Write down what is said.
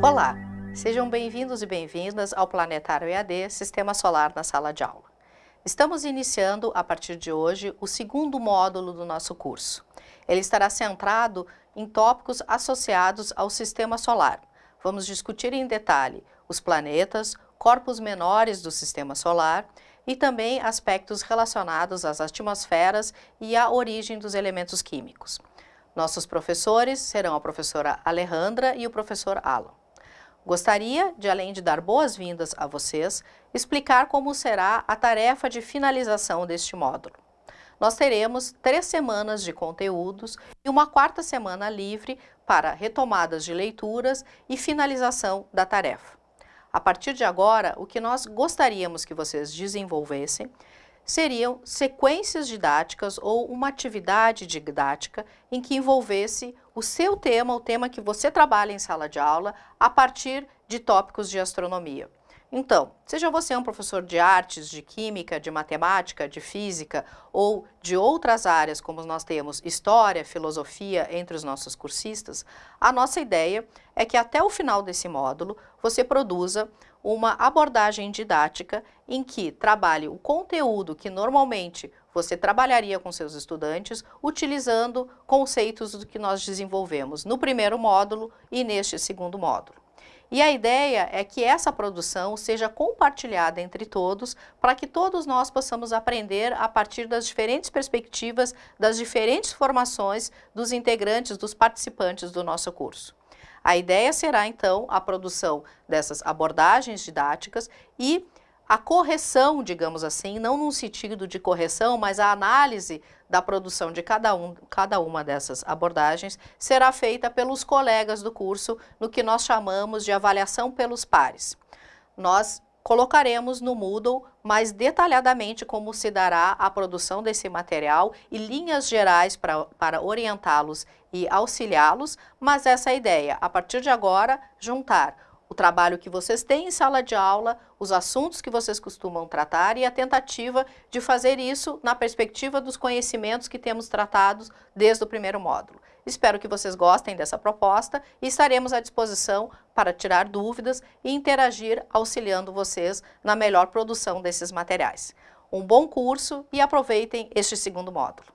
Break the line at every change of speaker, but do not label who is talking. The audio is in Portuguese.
Olá, sejam bem-vindos e bem-vindas ao Planetário EAD Sistema Solar na Sala de Aula. Estamos iniciando, a partir de hoje, o segundo módulo do nosso curso. Ele estará centrado em tópicos associados ao Sistema Solar. Vamos discutir em detalhe os planetas, corpos menores do Sistema Solar e também aspectos relacionados às atmosferas e à origem dos elementos químicos. Nossos professores serão a professora Alejandra e o professor Alan. Gostaria de, além de dar boas-vindas a vocês, explicar como será a tarefa de finalização deste módulo. Nós teremos três semanas de conteúdos e uma quarta semana livre para retomadas de leituras e finalização da tarefa. A partir de agora, o que nós gostaríamos que vocês desenvolvessem seriam sequências didáticas ou uma atividade didática em que envolvesse o seu tema, o tema que você trabalha em sala de aula, a partir de tópicos de astronomia. Então, seja você um professor de artes, de química, de matemática, de física ou de outras áreas, como nós temos história, filosofia entre os nossos cursistas, a nossa ideia é que até o final desse módulo você produza uma abordagem didática em que trabalhe o conteúdo que normalmente você trabalharia com seus estudantes utilizando conceitos do que nós desenvolvemos no primeiro módulo e neste segundo módulo. E a ideia é que essa produção seja compartilhada entre todos para que todos nós possamos aprender a partir das diferentes perspectivas, das diferentes formações dos integrantes, dos participantes do nosso curso. A ideia será, então, a produção dessas abordagens didáticas e a correção, digamos assim, não num sentido de correção, mas a análise da produção de cada, um, cada uma dessas abordagens será feita pelos colegas do curso no que nós chamamos de avaliação pelos pares. Nós colocaremos no Moodle mais detalhadamente como se dará a produção desse material e linhas gerais pra, para orientá-los e auxiliá-los, mas essa é a ideia, a partir de agora, juntar o trabalho que vocês têm em sala de aula, os assuntos que vocês costumam tratar e a tentativa de fazer isso na perspectiva dos conhecimentos que temos tratados desde o primeiro módulo. Espero que vocês gostem dessa proposta e estaremos à disposição para tirar dúvidas e interagir auxiliando vocês na melhor produção desses materiais. Um bom curso e aproveitem este segundo módulo.